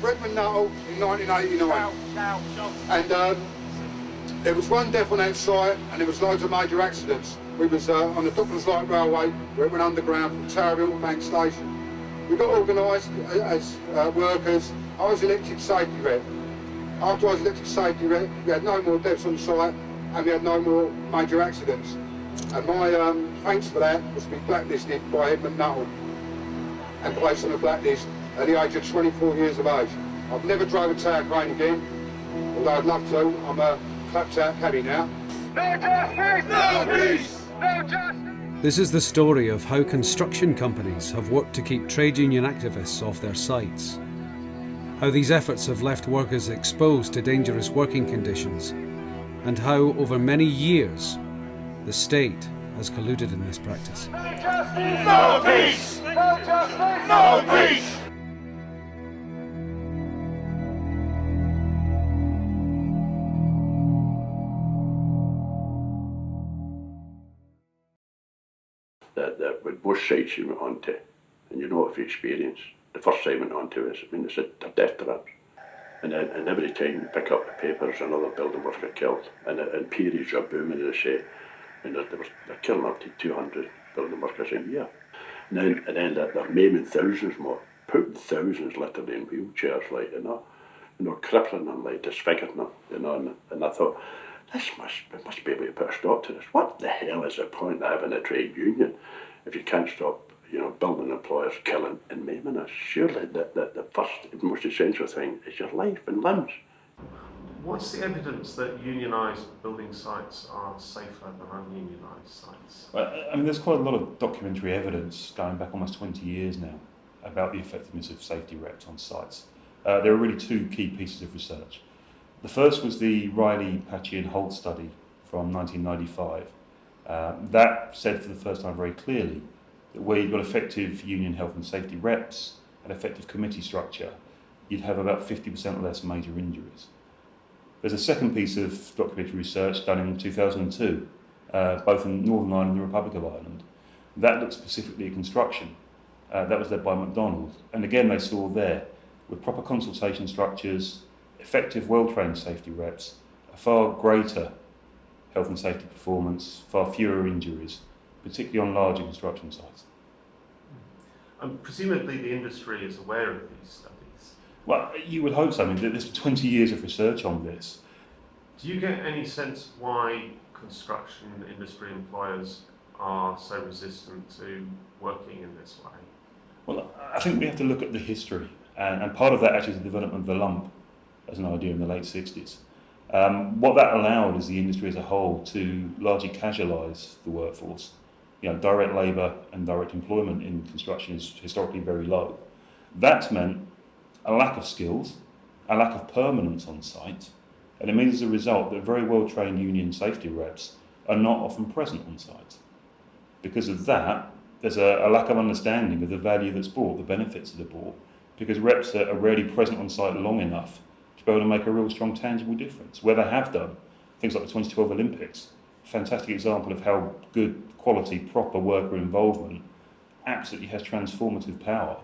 go! I worked for Edmund Nuttall in 1989. And um, there was one death on that site and there was loads of major accidents. We was uh, on the Docklands Light Railway where it went underground from Towerhill to Bank Station. We got organised as uh, workers. I was elected safety rep. After I was elected safety rep, we had no more deaths on site and we had no more major accidents. And my um, thanks for that was to be blacklisted by Edmund Nuttall and placed on the blacklist at the age of 24 years of age. I've never drove a tower crane again, although I'd love to. I'm a clapped out caddy now. No justice! No peace! No justice! This is the story of how construction companies have worked to keep trade union activists off their sites. How these efforts have left workers exposed to dangerous working conditions, and how, over many years, the state has colluded in this practice. No justice! No peace! No justice! No peace! Both sites you went on to, and you know if you experience, the first site went on to is, I mean, it's a, they're death traps. And, then, and every time you pick up the papers, another building worker killed, and, uh, and periods are booming, as I say, and they're, they're, killing up to 200 building workers a year. And then, and then they're, they're maiming thousands more, putting thousands literally in wheelchairs, like, you know, you know, crippling them, like, disfiguring them, you know, and, and I thought, this must, must be able to put a stop to this. What the hell is the point of having a trade union if you can't stop, you know, building employers killing and maiming us? Surely the, the, the first and most essential thing is your life and limbs. What's the evidence that unionised building sites are safer than ununionised sites? Well, I mean, there's quite a lot of documentary evidence going back almost 20 years now about the effectiveness of safety reps on sites. Uh, there are really two key pieces of research. The first was the Reilly, Paci and Holt study from 1995. Uh, that said for the first time very clearly that where you've got effective union health and safety reps and effective committee structure, you'd have about 50% less major injuries. There's a second piece of documentary research done in 2002, uh, both in Northern Ireland and the Republic of Ireland. That looked specifically at construction. Uh, that was led by McDonald. And again, they saw there, with proper consultation structures, effective, well-trained safety reps, a far greater health and safety performance, far fewer injuries, particularly on larger construction sites. Mm. And presumably the industry is aware of these studies. Well, you would hope so. I mean, there's 20 years of research on this. Do you get any sense why construction industry employers are so resistant to working in this way? Well, I think we have to look at the history, and, and part of that actually is the development of the lump as an idea in the late 60s. Um, what that allowed is the industry as a whole to largely casualise the workforce. You know, direct labour and direct employment in construction is historically very low. That's meant a lack of skills, a lack of permanence on site, and it means as a result that very well trained union safety reps are not often present on site. Because of that, there's a, a lack of understanding of the value that's brought, the benefits that are brought, because reps are, are rarely present on site long enough to be able to make a real strong, tangible difference. Where they have done, things like the 2012 Olympics, fantastic example of how good quality, proper worker involvement absolutely has transformative power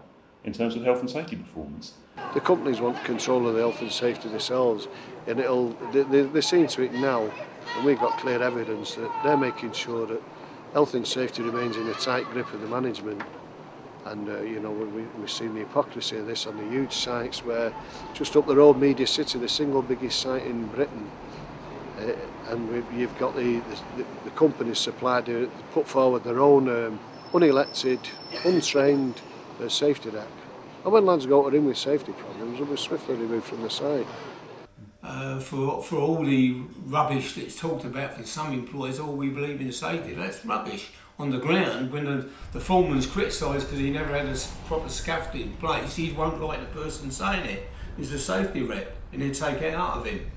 in terms of health and safety performance. The companies want control of the health and safety themselves, and it'll they, they're seeing to it now, and we've got clear evidence that they're making sure that health and safety remains in a tight grip of the management. And, uh, you know, we, we've seen the hypocrisy of this on the huge sites where just up the road, Media City, the single biggest site in Britain, uh, and we, you've got the, the, the companies supplied to put forward their own um, unelected, untrained uh, safety deck And when lads go in with safety problems, they'll be swiftly removed from the site. Uh, for, for all the rubbish that's talked about from some employers, all oh, we believe in safety, that's rubbish. On the ground, when the, the foreman's criticised because he never had a proper scaffold in place, he won't like the person saying it. He's a safety rep, and he'd take it out of him.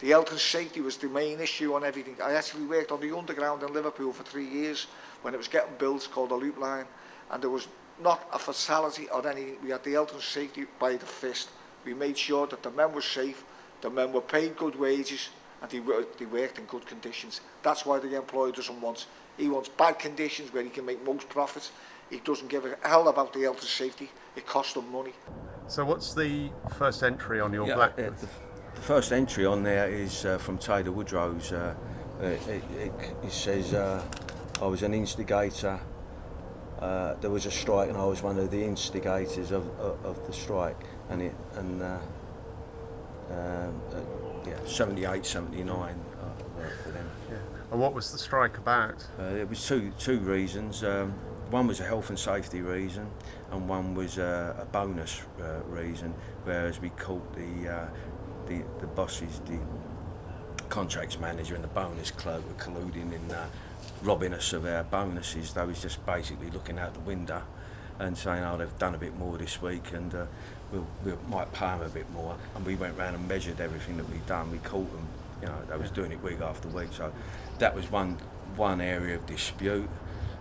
The health and safety was the main issue on everything. I actually worked on the underground in Liverpool for three years when it was getting built called the Loop Line and there was not a fatality or anything. We had the health and safety by the fist. We made sure that the men were safe, the men were paid good wages and they, they worked in good conditions. That's why the employer doesn't want, he wants bad conditions where he can make most profit. He doesn't give a hell about the health and safety. It costs them money. So what's the first entry on your Yeah, blacklist? uh, the, the first entry on there is uh, from Taylor Woodrow's. Uh, uh, it, it, it says uh, I was an instigator. Uh, there was a strike, and I was one of the instigators of, of, of the strike. And it and uh, um, uh, yeah, 78, 79. I worked for them. Yeah. And what was the strike about? Uh, it was two two reasons. Um, one was a health and safety reason, and one was uh, a bonus uh, reason. Whereas we caught the uh, the the bosses, the contracts manager, and the bonus club were colluding in uh, robbing us of our bonuses. They was just basically looking out the window and saying, "Oh, they've done a bit more this week, and uh, we'll, we might pay them a bit more." And we went round and measured everything that we'd done. We caught them. You know, they was doing it week after week. So that was one one area of dispute.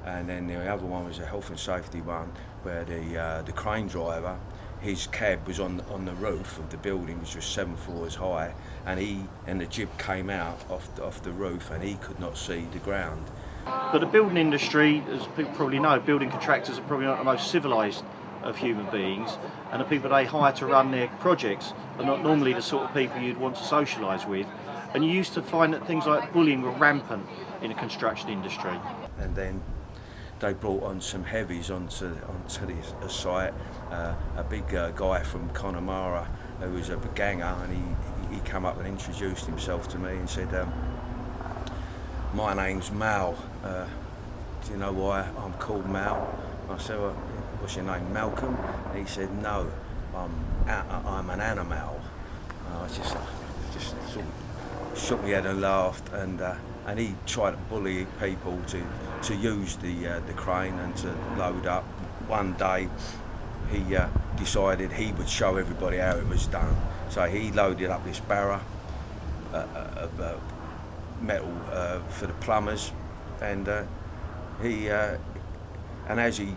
And then the other one was a health and safety one, where the uh, the crane driver, his cab was on on the roof of the building, which was seven floors high, and he and the jib came out off the, off the roof, and he could not see the ground. But the building industry, as people probably know, building contractors are probably not the most civilised of human beings, and the people they hire to run their projects are not normally the sort of people you'd want to socialise with. And you used to find that things like bullying were rampant in the construction industry. And then they brought on some heavies onto onto the, site. Uh, a big uh, guy from Connemara who was a ganger, and he he came up and introduced himself to me and said, um, "My name's Mal. Uh, do you know why I'm called Mal?" I said, well, "What's your name, Malcolm?" And he said, "No, I'm I'm an animal." And I just just sort of shook my head and laughed, and uh, and he tried to bully people to to use the uh, the crane and to load up. One day, he uh, decided he would show everybody how it was done. So he loaded up this barrow uh, uh, of uh, metal for the plumbers, and he and as he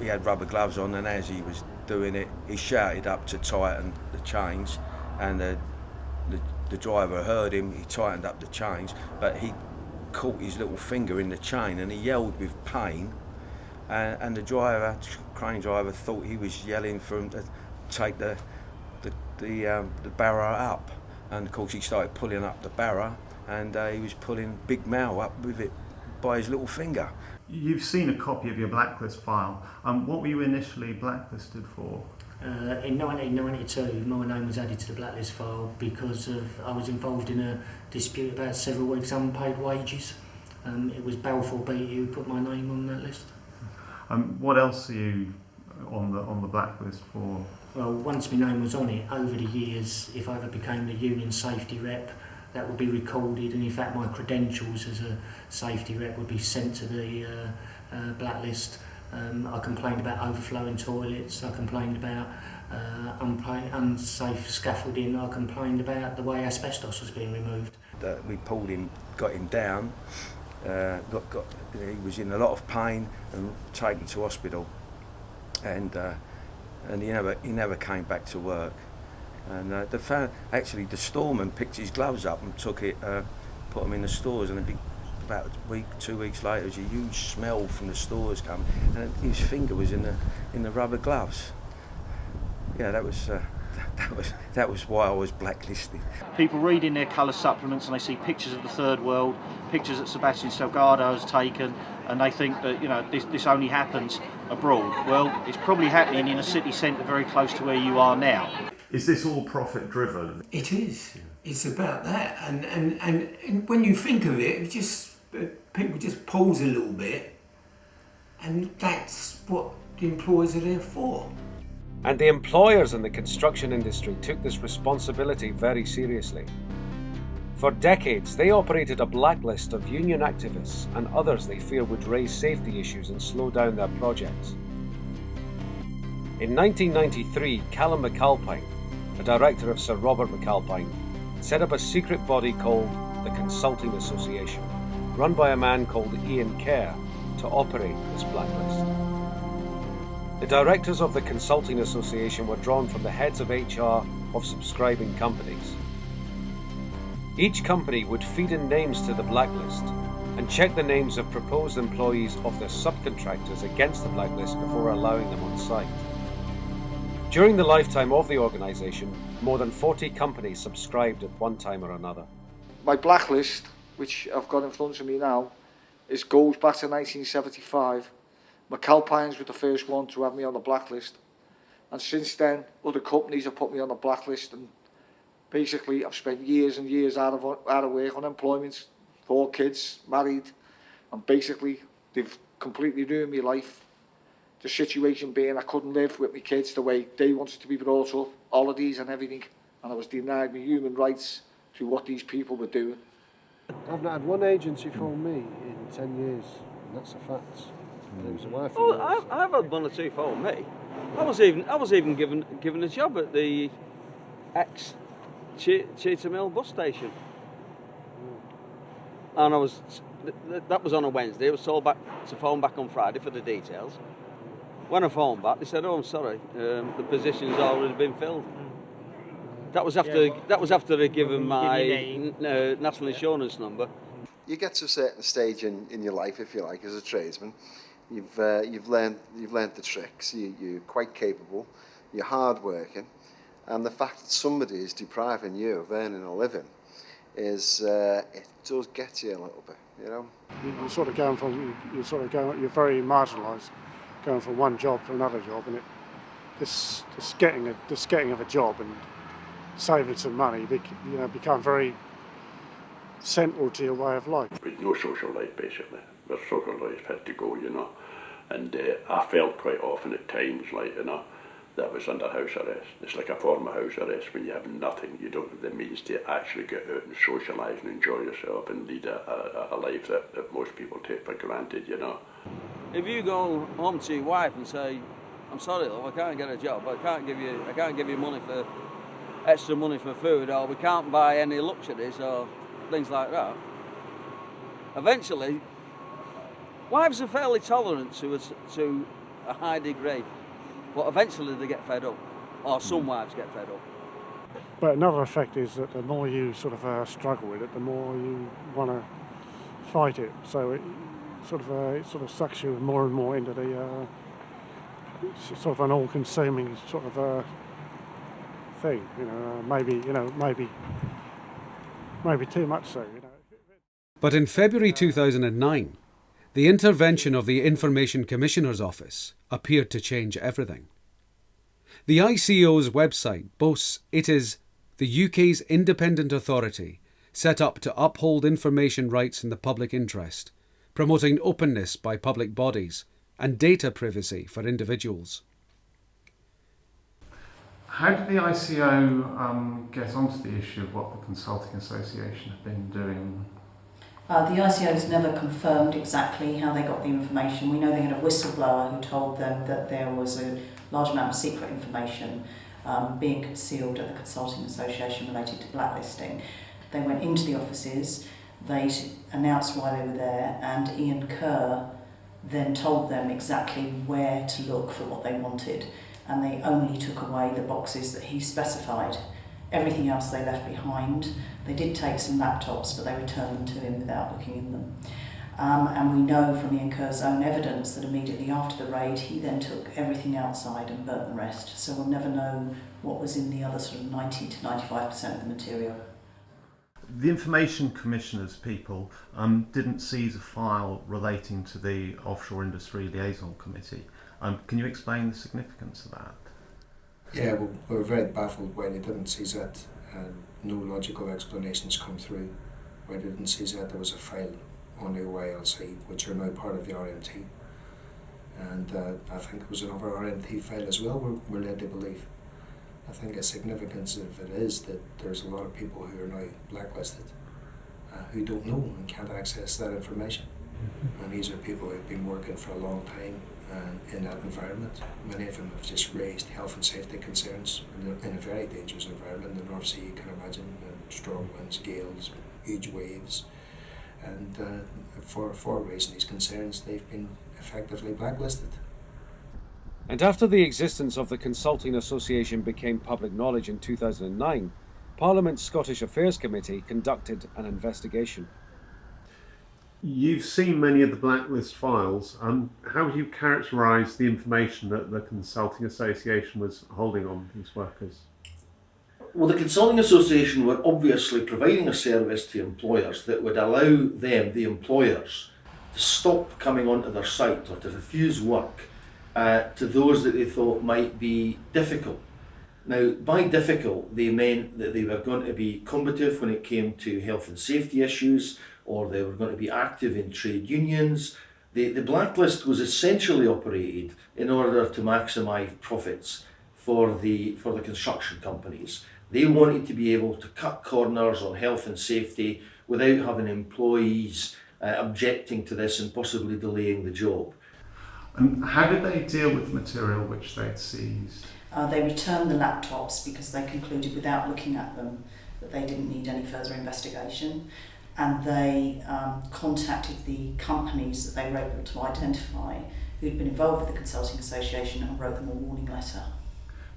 he had rubber gloves on, and as he was doing it, he shouted up to tighten the chains, and the the, driver heard him. He tightened up the chains, but he caught his little finger in the chain, and he yelled with pain. And, and the driver, crane driver, thought he was yelling for him to take the the the, um, the barrow up, and of course he started pulling up the barrow, and uh, he was pulling Big Mal up with it by his little finger. You've seen a copy of your blacklist file. Um, what were you initially blacklisted for? Uh, in 1992, my name was added to the blacklist file because of I was involved in a dispute about several weeks' unpaid wages. Um, it was Balfour Beatty who put my name on that list. Um, what else are you on the on the blacklist for? Well, once my name was on it, over the years, if I ever became a union safety rep, that would be recorded, and in fact, my credentials as a safety rep would be sent to the uh, uh, blacklist. Um, I complained about overflowing toilets. I complained about uh, unsafe scaffolding. I complained about the way asbestos was being removed. that we pulled him, got him down. Uh, got, got, he was in a lot of pain and taken to hospital, and uh, and he never he never came back to work. And uh, the fa- actually the storeman picked his gloves up and took it, uh, put them in the stores, and a big, about a week, two weeks later, there was a huge smell from the stores coming, and his finger was in the in the rubber gloves. Yeah, that was. Uh, that was that was why I was blacklisted. People read in their colour supplements and they see pictures of the third world, pictures that Sebastian Salgado has taken, and they think that you know this, this only happens abroad. Well, it's probably happening in a city centre very close to where you are now. Is this all profit driven? It is. It's about that, and and, and, and when you think of it, it just people just pause a little bit, and that's what the employers are there for. And the employers in the construction industry took this responsibility very seriously. For decades, they operated a blacklist of union activists and others they fear would raise safety issues and slow down their projects. In 1993, Cullum McAlpine, a director of Sir Robert McAlpine, set up a secret body called the Consulting Association, run by a man called Ian Kerr, to operate this blacklist. The directors of the Consulting Association were drawn from the heads of HR of subscribing companies. Each company would feed in names to the blacklist and check the names of proposed employees of their subcontractors against the blacklist before allowing them on site. During the lifetime of the organisation, more than 40 companies subscribed at one time or another. My blacklist, which I've got in front of me now, is goes back to 1975. McAlpines was the first one to have me on the blacklist. And since then, other companies have put me on the blacklist and basically I've spent years and years out of, out of work, unemployment, four kids, married, and basically they've completely ruined my life. The situation being I couldn't live with my kids the way they wanted to be brought up, holidays and everything, and I was denied my human rights through what these people were doing. I've not had one agency phone me in 10 years, and that's a fact. And it was a wife Oh, I've, I've had one or two phone me. I was even I was even given given a job at the ex che Cheetah Mill bus station, and I was th th that was on a Wednesday. I was told back to phone back on Friday for the details. When I phoned back, they said, "Oh, I'm sorry, um, the position's already been filled." That was after Yeah, well, that was after they'd given my name. n- uh, national insurance number. you get to a certain stage in, in your life, if you like, as a tradesman. You've uh, you've learned you've learned the tricks. You, you're quite capable. You're hard working, and the fact that somebody is depriving you of earning a living is uh, it does get you a little bit, you know. You- You're sort of going from you- you're sort of going you're very marginalised, going from one job to another job, and it this this getting a this getting of a job and saving some money, bec- you know, become very central to your way of life. with no social life basically. Where social life had to go, you know. And uh, I felt quite often at times like, you know, that was under house arrest. It's like a form of house arrest when you have nothing, you don't have the means to actually get out and socialise and enjoy yourself and lead a, a, a life that, that most people take for granted, you know. If you go home to your wife and say, "I'm sorry, love, I can't get a job. I can't give you, I can't give you money for extra money for food, or we can't buy any luxuries or things like that." Eventually, wives are fairly tolerant to a, to a high degree, but eventually they get fed up, or some wives get fed up. But another effect is that the more you sort of uh, struggle with it, the more you want to fight it. So it sort of uh, it sort of sucks you more and more into the uh, sort of an all-consuming sort of uh, thing. You know, uh, maybe you know maybe maybe too much so. You know. But in February 2009, the intervention of the Information Commissioner's Office appeared to change everything. The ICO's website boasts it is the UK's independent authority set up to uphold information rights in the public interest, promoting openness by public bodies and data privacy for individuals. How did the ICO um, get onto the issue of what the Consulting Association have been doing? Uh, the ICO has never confirmed exactly how they got the information. We know they had a whistleblower who told them that there was a large amount of secret information um, being concealed at the Consulting Association related to blacklisting. They went into the offices, they announced why they were there, and Ian Kerr then told them exactly where to look for what they wanted. And they only took away the boxes that he specified. Everything else they left behind. They did take some laptops, but they returned them to him without looking in them. Um, and we know from Ian Kerr's own evidence that immediately after the raid, he then took everything outside and burnt the rest. So we'll never know what was in the other sort of 90 to 95% of the material. The Information Commissioner's people um, didn't seize a file relating to the Offshore Industry Liaison Committee. Um, can you explain the significance of that? Yeah, we we were very baffled why they didn't seize that. and no logical explanations come through why they didn't seize that. There was a file on the OILC, which are now part of the RMT. And uh, I think it was another RMT file as well, we're, we're led to believe. I think the significance of it is that there's a lot of people who are now blacklisted uh, who don't know and can't access that information. And these are people who've been working for a long time uh, in that environment. Many of them have just raised health and safety concerns in a, in a very dangerous environment. The North Sea, you can imagine strong winds, gales, huge waves. And uh, for, for raising these concerns, they've been effectively blacklisted. And after the existence of the Consulting Association became public knowledge in 2009, Parliament's Scottish Affairs Committee conducted an investigation. You've seen many of the blacklist files. Um, how would you characterise the information that the Consulting Association was holding on these workers? Well, the Consulting Association were obviously providing a service to employers that would allow them, the employers, to stop coming onto their site or to refuse work uh, to those that they thought might be difficult. Now, by difficult, they meant that they were going to be combative when it came to health and safety issues, or they were going to be active in trade unions. The, the blacklist was essentially operated in order to maximise profits for the, for the construction companies. They wanted to be able to cut corners on health and safety without having employees uh, objecting to this and possibly delaying the job. And how did they deal with the material which they'd seized? Uh, they returned the laptops because they concluded without looking at them that they didn't need any further investigation and they um, contacted the companies that they were able to identify who'd been involved with the Consulting Association and wrote them a warning letter.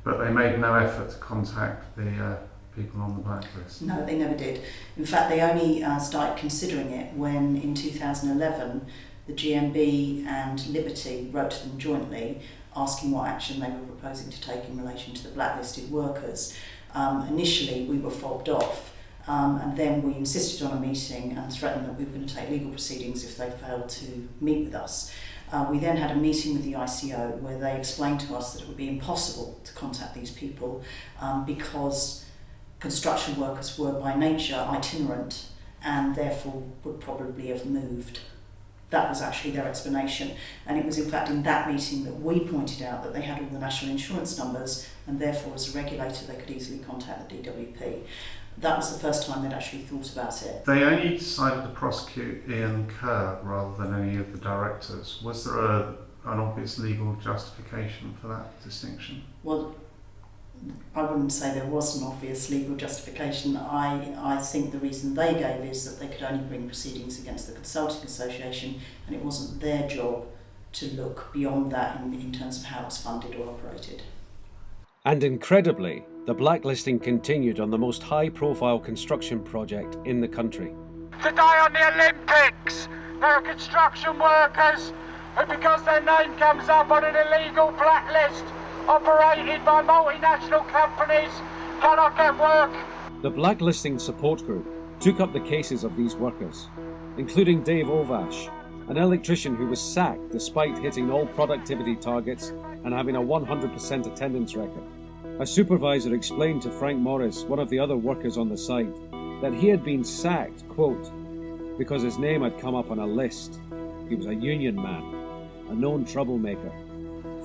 But they made no effort to contact the uh, people on the blacklist? No, they never did. In fact, they only uh, started considering it when in 2011 the GMB and Liberty wrote to them jointly asking what action they were proposing to take in relation to the blacklisted workers. Um, initially, we were fobbed off um, and then we insisted on a meeting and threatened that we were going to take legal proceedings if they failed to meet with us. Uh, we then had a meeting with the ICO where they explained to us that it would be impossible to contact these people um, because construction workers were by nature itinerant and therefore would probably have moved. That was actually their explanation. And it was in fact in that meeting that we pointed out that they had all the national insurance numbers and therefore as a regulator they could easily contact the DWP that was the first time they'd actually thought about it. They only decided to prosecute Ian Kerr rather than any of the directors. Was there a, an obvious legal justification for that distinction? Well, I wouldn't say there was an obvious legal justification. I, I think the reason they gave is that they could only bring proceedings against the Consulting Association and it wasn't their job to look beyond that in, in terms of how it was funded or operated. And incredibly, the blacklisting continued on the most high profile construction project in the country. Today on the Olympics, there are construction workers who, because their name comes up on an illegal blacklist operated by multinational companies, cannot get work. The blacklisting support group took up the cases of these workers, including Dave Ovash, an electrician who was sacked despite hitting all productivity targets and having a 100% attendance record. A supervisor explained to Frank Morris, one of the other workers on the site, that he had been sacked, quote, because his name had come up on a list. He was a union man, a known troublemaker.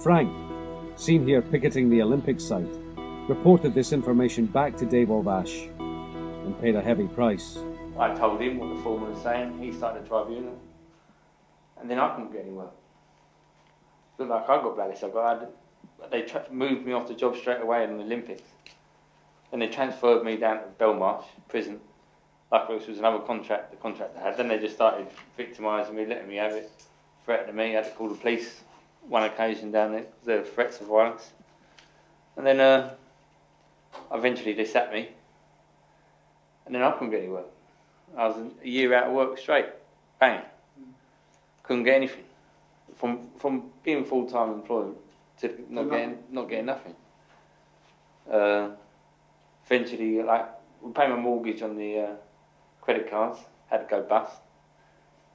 Frank, seen here picketing the Olympic site, reported this information back to Dave Ovash and paid a heavy price. I told him what the foreman was saying, he started a tribunal, and then I couldn't get anywhere. Looked like I got blacklisted, I got they moved me off the job straight away in the Olympics. And they transferred me down to Belmarsh prison. Luckily, this was another contract the contract I had. Then they just started victimising me, letting me have it, threatening me. I had to call the police one occasion down there because there were threats of violence. And then uh, eventually they sacked me. And then I couldn't get any work. I was a year out of work straight. Bang. Couldn't get anything. From, from being full time employed to not getting not getting nothing. Uh, eventually, like we pay my mortgage on the uh, credit cards, had to go bust.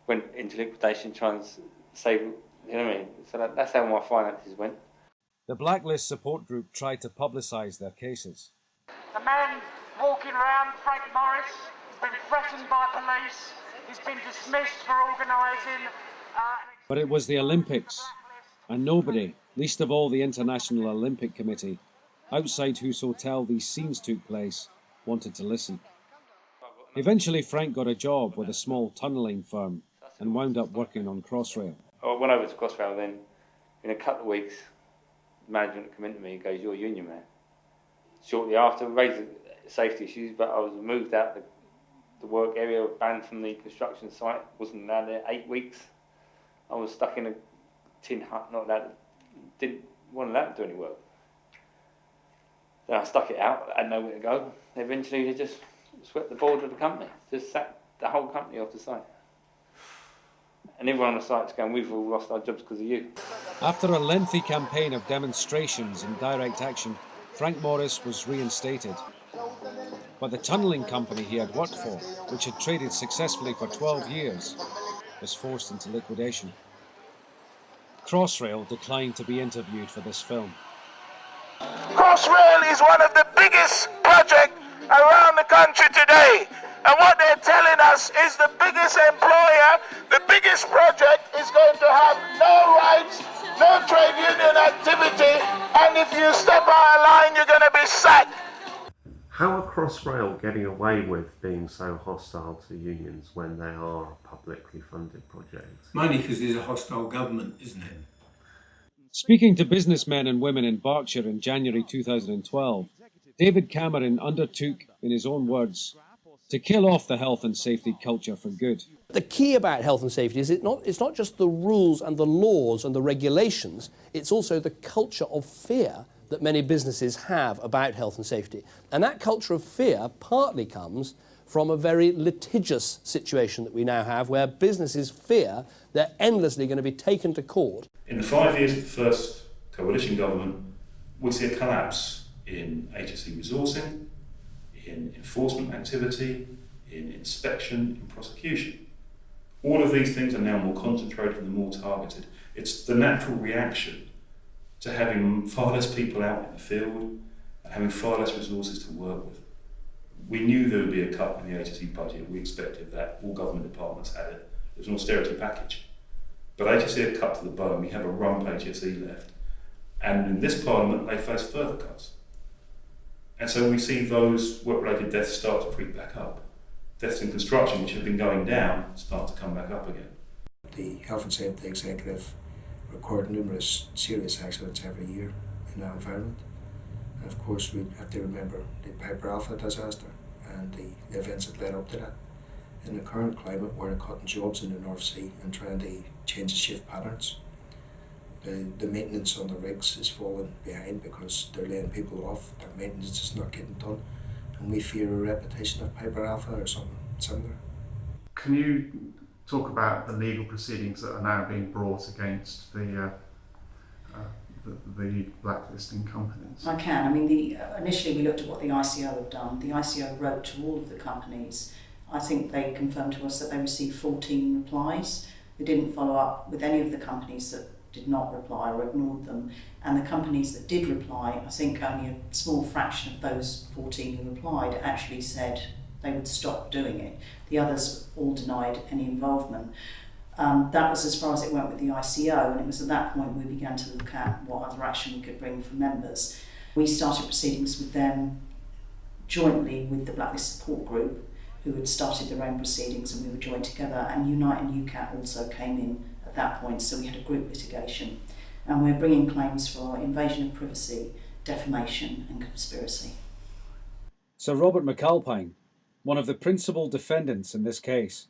Went into liquidation, trying to save. You know what I mean? So that, that's how my finances went. The Blacklist support group tried to publicise their cases. The man walking around, Frank Morris, has been threatened by police. He's been dismissed for organising. Uh, but it was the Olympics, and nobody, least of all the International Olympic Committee, outside whose hotel these scenes took place, wanted to listen. Eventually, Frank got a job with a small tunnelling firm and wound up working on Crossrail. I went over to Crossrail then. In a couple of weeks, management came into me and goes, You're a union man. Shortly after, raised safety issues, but I was moved out the, the work area, banned from the construction site, wasn't allowed there eight weeks. I was stuck in a tin hut, not allowed didn't want to let them do any work. Then I stuck it out, I had nowhere to go. Eventually they just swept the board of the company, just sacked the whole company off the site. And everyone on the site's going, we've all lost our jobs because of you. After a lengthy campaign of demonstrations and direct action, Frank Morris was reinstated. But the tunnelling company he had worked for, which had traded successfully for 12 years, was forced into liquidation. Crossrail declined to be interviewed for this film. Crossrail is one of the biggest projects around the country today. And what they're telling us is the biggest employer, the biggest project is going to have no rights, no trade union activity, and if you step out of line, you're going to be sacked. How are Crossrail getting away with being so hostile to unions when they are a publicly funded project? Mainly because there's a hostile government, isn't it? Speaking to businessmen and women in Berkshire in January 2012, David Cameron undertook, in his own words, to kill off the health and safety culture for good. The key about health and safety is it not, it's not just the rules and the laws and the regulations, it's also the culture of fear that many businesses have about health and safety. And that culture of fear partly comes from a very litigious situation that we now have where businesses fear they're endlessly going to be taken to court. In the five years of the first coalition government, we see a collapse in HSE resourcing, in enforcement activity, in inspection, in prosecution. All of these things are now more concentrated and more targeted. It's the natural reaction to having far less people out in the field and having far less resources to work with. We knew there would be a cut in the HSE budget. We expected that. All government departments had it. It was an austerity package. But HSE had cut to the bone. We have a rump HSE left. And in this parliament, they face further cuts. And so we see those work-related deaths start to creep back up. Deaths in construction, which have been going down, start to come back up again. The Health and Safety Executive record numerous serious accidents every year in that environment. Of course, we have to remember the Piper Alpha disaster and the events that led up to that. In the current climate, we're cutting jobs in the North Sea and trying to change the shift patterns. The, the maintenance on the rigs is falling behind because they're laying people off, their maintenance is not getting done, and we fear a repetition of Piper Alpha or something similar. Can you talk about the legal proceedings that are now being brought against the uh, the, the, blacklisting companies? I can. I mean, the, uh, initially we looked at what the ICO had done. The ICO wrote to all of the companies. I think they confirmed to us that they received 14 replies. They didn't follow up with any of the companies that did not reply or ignored them. And the companies that did reply, I think only a small fraction of those 14 who replied actually said they would stop doing it. The others all denied any involvement. Um, that was as far as it went with the ICO, and it was at that point we began to look at what other action we could bring for members. We started proceedings with them jointly with the Blacklist Support Group, who had started their own proceedings, and we were joined together. And Unite and UCATT also came in at that point, so we had a group litigation. And we're bringing claims for invasion of privacy, defamation, and conspiracy. Sir Robert McAlpine, one of the principal defendants in this case,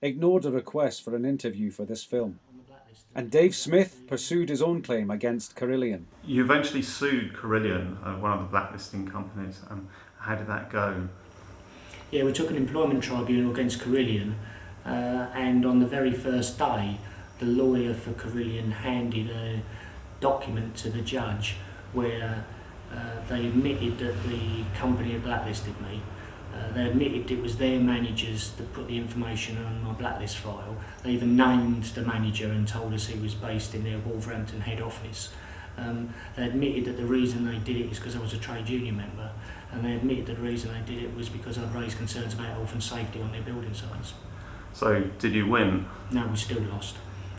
ignored a request for an interview for this film. And Dave Smith pursued his own claim against Carillion. You eventually sued Carillion, uh, one of the blacklisting companies. Um, how did that go? Yeah, we took an employment tribunal against Carillion, uh, and on the very first day, the lawyer for Carillion handed a document to the judge where uh, they admitted that the company had blacklisted me. Uh, they admitted it was their managers that put the information on my blacklist file. They even named the manager and told us he was based in their Wolverhampton head office. Um, they admitted that the reason they did it is because I was a trade union member, and they admitted that the reason they did it was because I'd raised concerns about health and safety on their building sites. So, did you win? No, we still lost.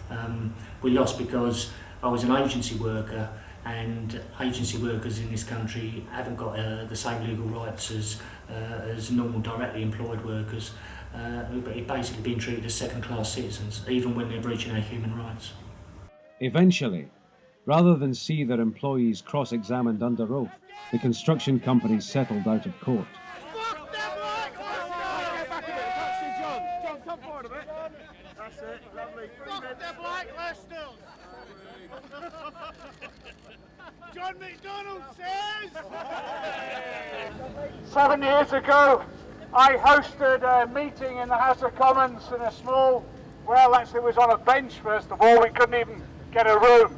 Um, we lost because I was an agency worker and agency workers in this country haven't got uh, the same legal rights as, as normal directly employed workers. Uh, basically being treated as second-class citizens, even when they're breaching our human rights. Eventually, rather than see their employees cross-examined under oath, the construction companies settled out of court. That's it, lovely. Fuck the blacklisters! John McDonnell says! Seven years ago, I hosted a meeting in the House of Commons in a small, well, actually it was on a bench first of all, we couldn't even get a room.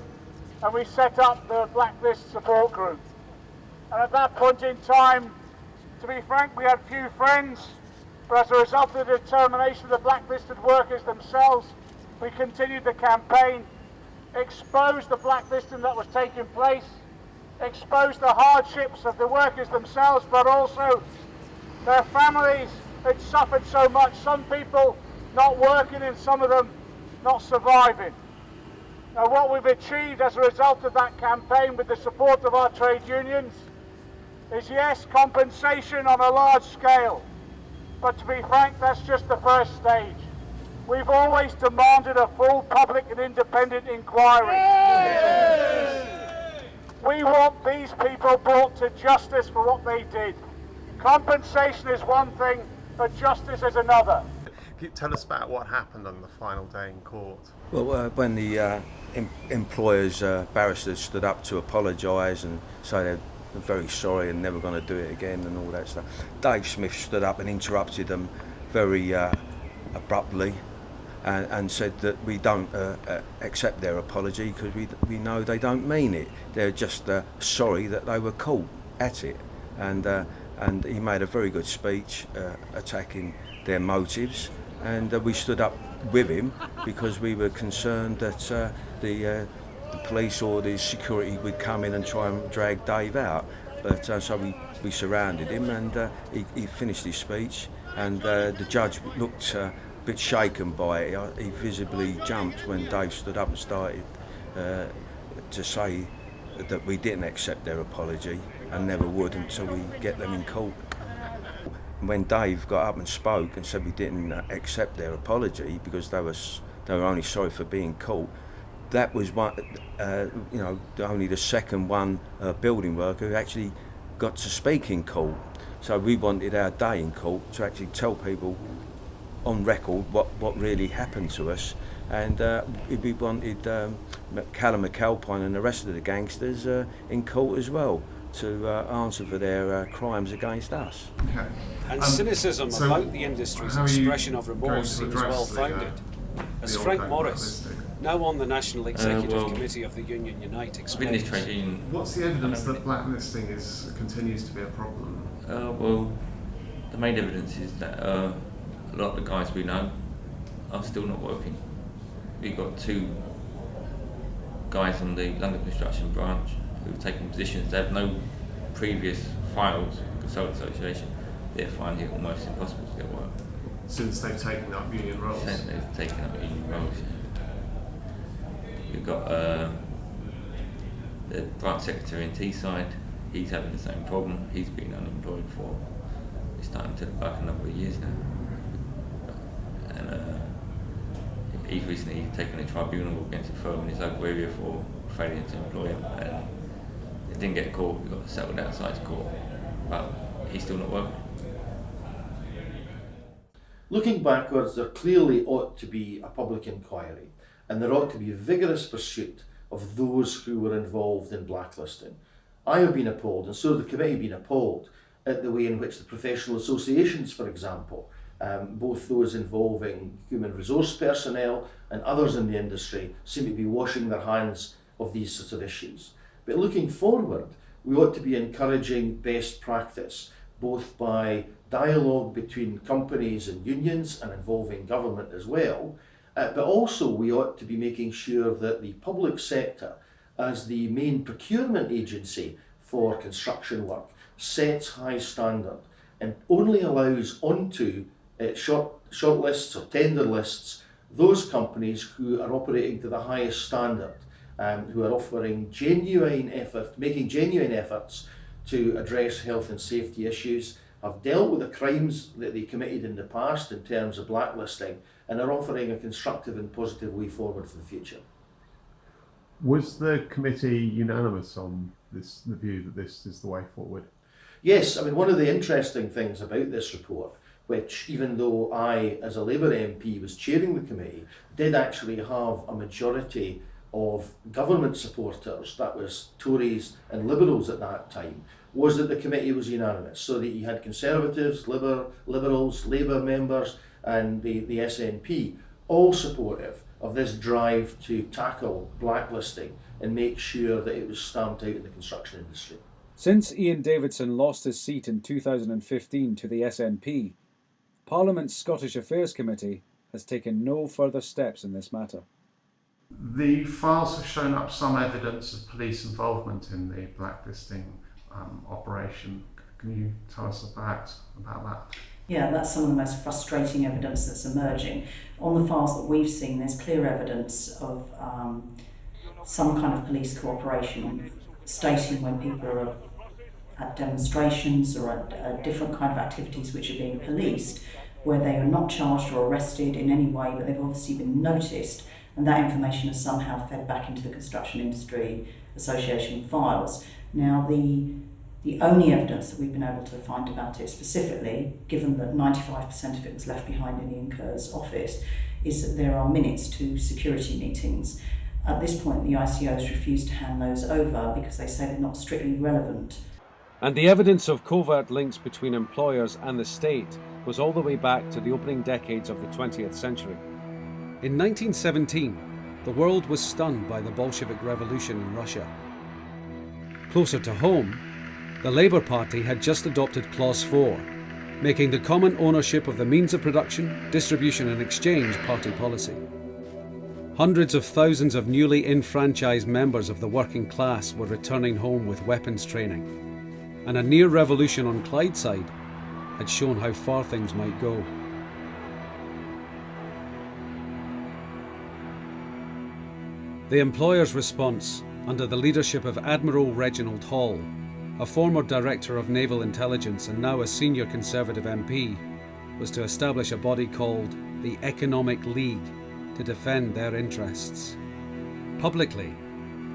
And we set up the Blacklist Support Group. And at that point in time, to be frank, we had few friends, but as a result of the determination of the blacklisted workers themselves, we continued the campaign, exposed the blacklisting that was taking place, exposed the hardships of the workers themselves, but also their families had suffered so much, some people not working and some of them not surviving. Now what we've achieved as a result of that campaign with the support of our trade unions is yes, compensation on a large scale, but to be frank, that's just the first stage. We've always demanded a full public and independent inquiry. We want these people brought to justice for what they did. Compensation is one thing, but justice is another. Tell us about what happened on the final day in court? Well, uh, when the uh, em- employers' uh, barristers stood up to apologise and say they're very sorry and never going to do it again and all that stuff, Dave Smith stood up and interrupted them very uh, abruptly and, and said that we don't uh, uh, accept their apology because we, we know they don't mean it. They're just uh, sorry that they were caught at it. And, uh, and he made a very good speech uh, attacking their motives. And uh, we stood up with him because we were concerned that the, the police or the security would come in and try and drag Dave out. But so we, we surrounded him and he, he finished his speech. And the judge looked bit shaken by it. He visibly jumped when Dave stood up and started uh, to say that we didn't accept their apology and never would until we get them in court. When Dave got up and spoke and said we didn't accept their apology because they were they were only sorry for being caught, that was one, uh, you know, only the second one uh, building worker who actually got to speak in court. So we wanted our day in court to actually tell people on record what, what really happened to us. And uh, we- we wanted um, Cullum McAlpine and the rest of the gangsters uh, in court as well to uh, answer for their uh, crimes against us. Okay. And Um, cynicism so about the industry's how are you expression of remorse seems address well the, uh, founded. As Frank Morris, now on the National Executive well, Committee of the Union Unite, I've been in this explains. What's the evidence that blacklisting is continues to be a problem? Uh, well, the main evidence is that uh, a lot of the guys we know are still not working. We've got two guys on the London Construction branch who've taken positions. They have no previous files with the Consultant Association. They're finding it almost impossible to get work. Since they've taken up union roles? Since they've taken up union roles. yeah. We've got uh, the branch secretary in Teesside. He's having the same problem. He's been unemployed for it's starting to look like a number of years now. And uh, he's recently taken a tribunal against a firm in his local area for failing to employ him. And it didn't get caught. We got settled outside the court, but he's still not working. Looking backwards, there clearly ought to be a public inquiry and there ought to be a vigorous pursuit of those who were involved in blacklisting. I have been appalled, and so the committee been appalled, at the way in which the professional associations, for example, um, both those involving human resource personnel and others in the industry, seem to be washing their hands of these sorts of issues. But looking forward, we ought to be encouraging best practice, both by dialogue between companies and unions and involving government as well, uh, but also we ought to be making sure that the public sector, as the main procurement agency for construction work, sets high standard and only allows onto uh, short, short lists or tender lists those companies who are operating to the highest standard, um, who are offering genuine effort, making genuine efforts to address health and safety issues, have dealt with the crimes that they committed in the past in terms of blacklisting, and are offering a constructive and positive way forward for the future. Was the committee unanimous on this the view that this is the way forward? Yes, I mean, one of the interesting things about this report which, even though I, as a Labour MP, was chairing the committee, did actually have a majority of government supporters, that was Tories and Liberals at that time, was that the committee was unanimous. So that you had Conservatives, Liber, Liberals, Labour members, and the, the SNP all supportive of this drive to tackle blacklisting and make sure that it was stamped out in the construction industry. Since Ian Davidson lost his seat in 2015 to the SNP, Parliament's Scottish Affairs Committee has taken no further steps in this matter. The files have shown up some evidence of police involvement in the blacklisting um, operation. Can you tell us about, about that? Yeah, that's some of the most frustrating evidence that's emerging. On the files that we've seen, there's clear evidence of um, some kind of police cooperation, stating when people are at demonstrations or at, at different kind of activities which are being policed, where they are not charged or arrested in any way, but they've obviously been noticed, and that information is somehow fed back into the construction industry association files. Now, the the only evidence that we've been able to find about it specifically, given that 95% of it was left behind in Ian Kerr's office, is that there are minutes to security meetings. At this point, the ICOs refuse to hand those over because they say they're not strictly relevant. And the evidence of covert links between employers and the state goes all the way back to the opening decades of the 20th century. In 1917, the world was stunned by the Bolshevik Revolution in Russia. Closer to home, the Labour Party had just adopted Clause 4, making the common ownership of the means of production, distribution and exchange party policy. Hundreds of thousands of newly enfranchised members of the working class were returning home with weapons training, and a near revolution on Clydeside had shown how far things might go. The employer's response, under the leadership of Admiral Reginald Hall, a former director of naval intelligence and now a senior Conservative MP, was to establish a body called the Economic League to defend their interests. Publicly,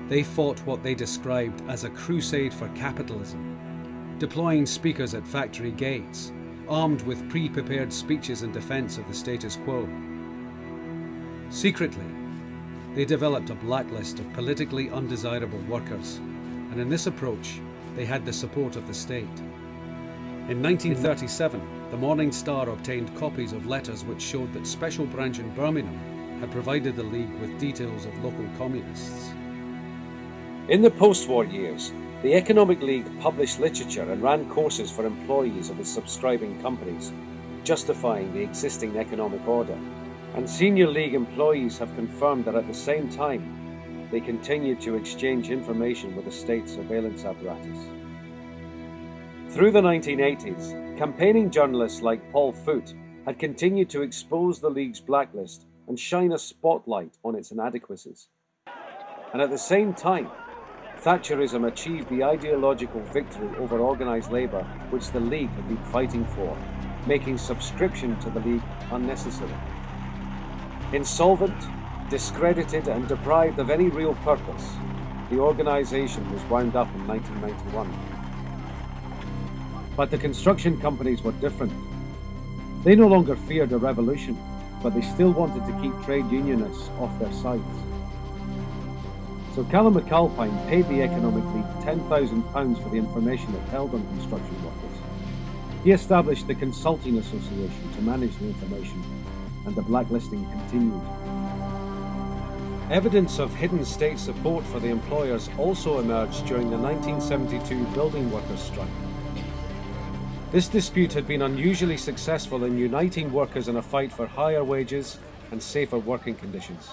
they fought what they described as a crusade for capitalism, deploying speakers at factory gates, armed with pre prepared speeches in defence of the status quo. Secretly, they developed a blacklist of politically undesirable workers, and in this approach, they had the support of the state. In 1937, the Morning Star obtained copies of letters which showed that Special Branch in Birmingham had provided the League with details of local communists. In the post war years, the Economic League published literature and ran courses for employees of its subscribing companies, justifying the existing economic order. And senior League employees have confirmed that at the same time, they continued to exchange information with the state surveillance apparatus. Through the 1980s, campaigning journalists like Paul Foot had continued to expose the League's blacklist and shine a spotlight on its inadequacies. And at the same time, Thatcherism achieved the ideological victory over organised labour which the League had been fighting for, making subscription to the League unnecessary. Insolvent, discredited and deprived of any real purpose, the organisation was wound up in 1991. But the construction companies were different. They no longer feared a revolution, but they still wanted to keep trade unionists off their sites. So Cullum McAlpine paid the Economic League £10,000 for the information it held on construction workers. He established the Consulting Association to manage the information, and the blacklisting continued. Evidence of hidden state support for the employers also emerged during the 1972 building workers' strike. This dispute had been unusually successful in uniting workers in a fight for higher wages and safer working conditions.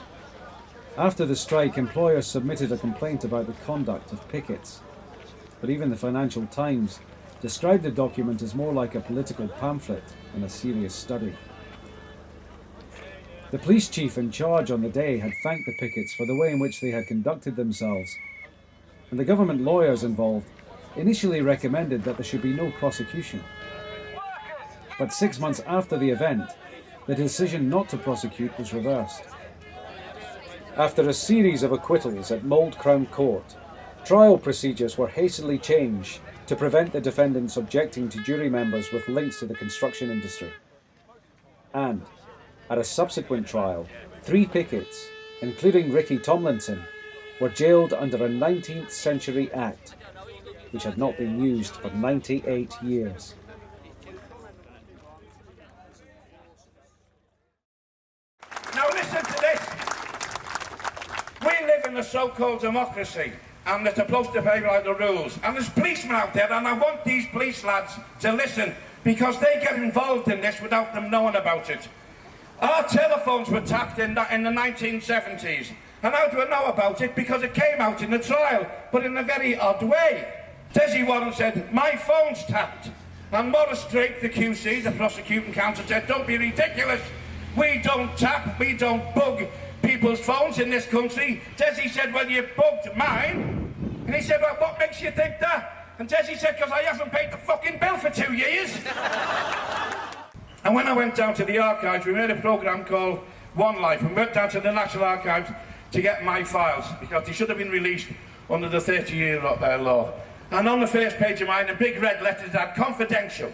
After the strike, employers submitted a complaint about the conduct of pickets, but even the Financial Times described the document as more like a political pamphlet than a serious study. The police chief in charge on the day had thanked the pickets for the way in which they had conducted themselves, and the government lawyers involved initially recommended that there should be no prosecution. But six months after the event, the decision not to prosecute was reversed. After a series of acquittals at Mold Crown Court, trial procedures were hastily changed to prevent the defendants objecting to jury members with links to the construction industry. And, at a subsequent trial, three pickets, including Ricky Tomlinson, were jailed under a 19th century act which had not been used for 98 years. Now listen to this. We live in a so-called democracy and they're supposed to play by the rules. And there's policemen out there and I want these police lads to listen because they get involved in this without them knowing about it. Our telephones were tapped in in the 1970s. And how do I know about it? Because it came out in the trial, but in a very odd way. Desi Warren said, my phone's tapped. And Maurice Drake, the QC, the prosecuting counsel, said, don't be ridiculous. We don't tap, we don't bug people's phones in this country. Desi said, well, you bugged mine. And he said, well, what makes you think that? And Desi said, because I haven't paid the fucking bill for two years. and when I went down to the archives, we made a programme called One Life. We went down to the National Archives to get my files, because they should have been released under the 30-year uh, law. And on the first page of mine, in big red letters, that confidential.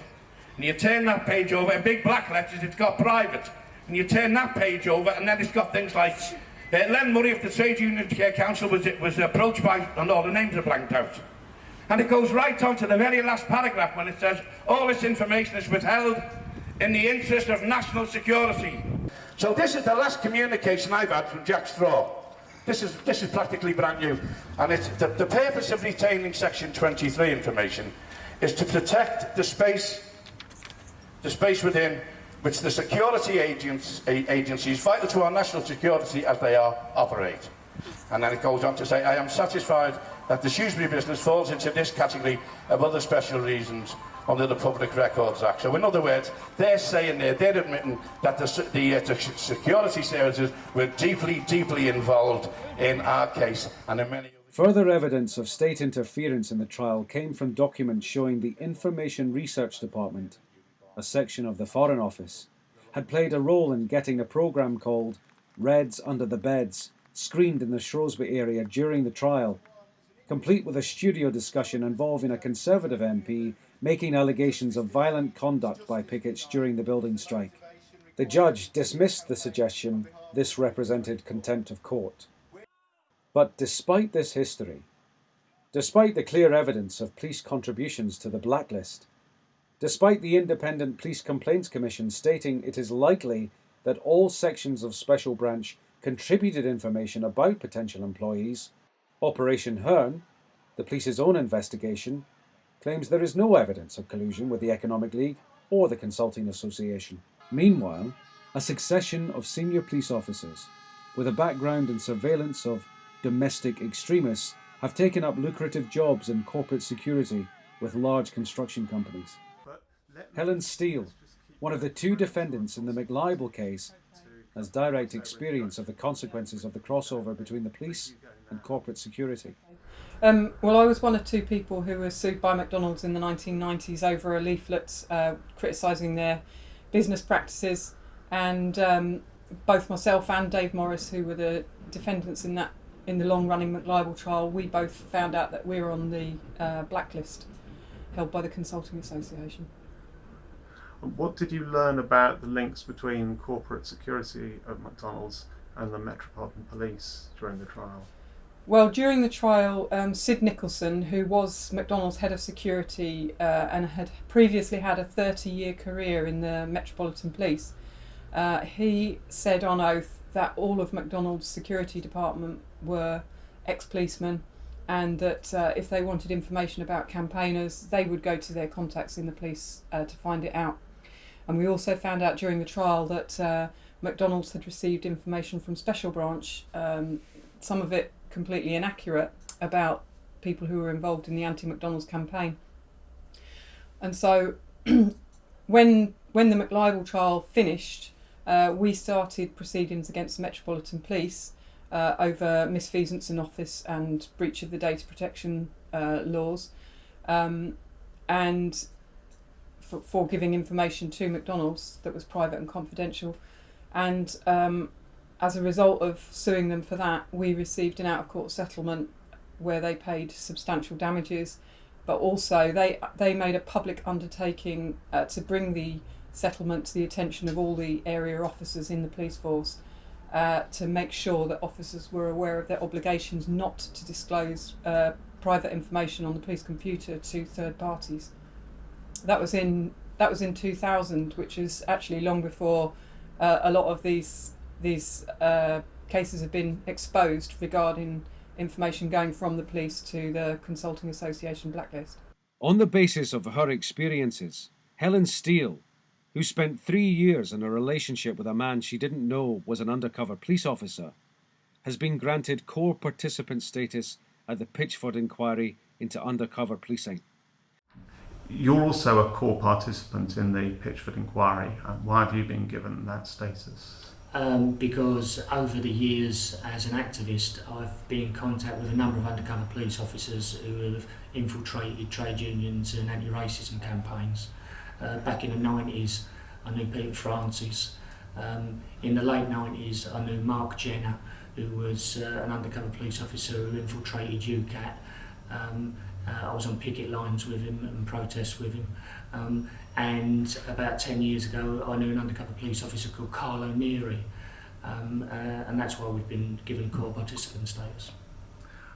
And you turn that page over, in big black letters, it's got private. And you turn that page over, and then it's got things like, uh, Len Murray of the Trade Union Care Council was, was approached by, and all the names are blanked out. And it goes right on to the very last paragraph when it says, all this information is withheld in the interest of national security. So this is the last communication I've had from Jack Straw. This is, this is practically brand new. And it's, the, the purpose of retaining Section 23 information is to protect the space, the space within which the security agencies, vital to our national security as they are, operate. And then it goes on to say, I am satisfied that the Shrewsbury business falls into this category of other special reasons under the Public Records Act. So in other words, they're saying there, they're admitting that the, the, uh, the security services were deeply, deeply involved in our case and in many Further evidence of state interference in the trial came from documents showing the Information Research Department, a section of the Foreign Office, had played a role in getting a programme called Reds Under the Beds screened in the Shrewsbury area during the trial, complete with a studio discussion involving a Conservative MP making allegations of violent conduct by pickets during the building strike. The judge dismissed the suggestion this represented contempt of court. But despite this history, despite the clear evidence of police contributions to the blacklist, despite the Independent Police Complaints Commission stating it is likely that all sections of Special Branch contributed information about potential employees, Operation Herne, the police's own investigation, claims there is no evidence of collusion with the Economic League or the Consulting Association. Meanwhile, a succession of senior police officers with a background in surveillance of domestic extremists have taken up lucrative jobs in corporate security with large construction companies. Helen Steel, one of the two defendants in the McLibel case, has direct experience of the consequences of the crossover between the police and corporate security. Um, well, I was one of two people who were sued by McDonald's in the 1990s over a leaflet uh, criticising their business practices, and um, both myself and Dave Morris, who were the defendants in that in the long-running McLibel trial, we both found out that we were on the uh, blacklist held by the Consulting Association. What did you learn about the links between corporate security at McDonald's and the Metropolitan Police during the trial? Well, during the trial, um, Sid Nicholson, who was McDonald's head of security uh, and had previously had a 30 year career in the Metropolitan Police, uh, he said on oath that all of McDonald's security department were ex policemen and that uh, if they wanted information about campaigners, they would go to their contacts in the police uh, to find it out. And we also found out during the trial that uh, McDonald's had received information from Special Branch, um, some of it completely inaccurate about people who were involved in the anti-McDonald's campaign. And so, when when the McLibel trial finished, uh, we started proceedings against the Metropolitan Police uh, over misfeasance in office and breach of the data protection uh, laws, um, and for, for, giving information to McDonald's that was private and confidential. And um, as a result of suing them for that, we received an out of court settlement where they paid substantial damages, but also they they made a public undertaking uh, to bring the settlement to the attention of all the area officers in the police force uh, to make sure that officers were aware of their obligations not to disclose uh, private information on the police computer to third parties. That was in that was in 2000, which is actually long before uh, a lot of these these uh, cases have been exposed regarding information going from the police to the Consulting Association blacklist. On the basis of her experiences, Helen Steel, who spent three years in a relationship with a man she didn't know was an undercover police officer, has been granted core participant status at the Pitchford inquiry into undercover policing. You're also a core participant in the Pitchford inquiry. why have you been given that status? Um, because over the years as an activist I've been in contact with a number of undercover police officers who have infiltrated trade unions and anti-racism campaigns. Uh, back in the 90s I knew Peter Francis. Um, in the late 90s I knew Mark Jenner who was uh, an undercover police officer who infiltrated UCATT. Um, I was on picket lines with him and protests with him. Um, and about 10 years ago, I knew an undercover police officer called Carlo Neri. Um, uh, and that's why we've been given core participant status.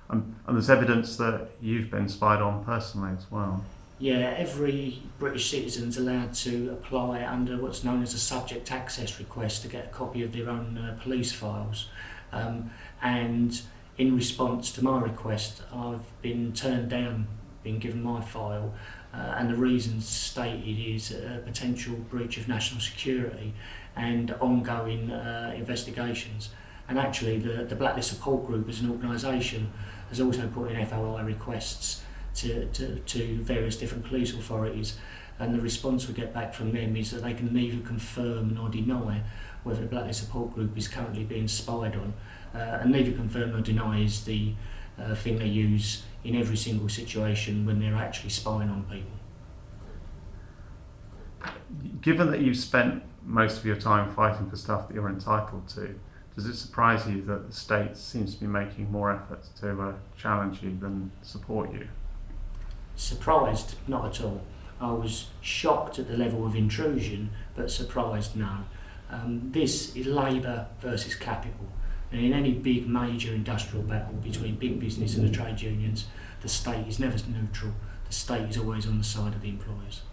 Um, and there's evidence that you've been spied on personally as well. Yeah, every British citizen is allowed to apply under what's known as a subject access request to get a copy of their own uh, police files. Um, and in response to my request, I've been turned down, been given my file, uh, and the reasons stated is a potential breach of national security and ongoing uh, investigations. And actually, the, the Blacklist Support Group as an organisation has also put in FOI requests to, to, to various different police authorities. And the response we get back from them is that they can neither confirm nor deny whether the Blacklist Support Group is currently being spied on and neither confirm nor deny is the uh, thing they use in every single situation when they're actually spying on people. Given that you've spent most of your time fighting for stuff that you're entitled to, does it surprise you that the state seems to be making more efforts to uh, challenge you than support you? Surprised? Not at all. I was shocked at the level of intrusion, but surprised no. Um, this is labour versus capital. And in any big major industrial battle between big business and the trade unions, the state is never neutral. The state is always on the side of the employers.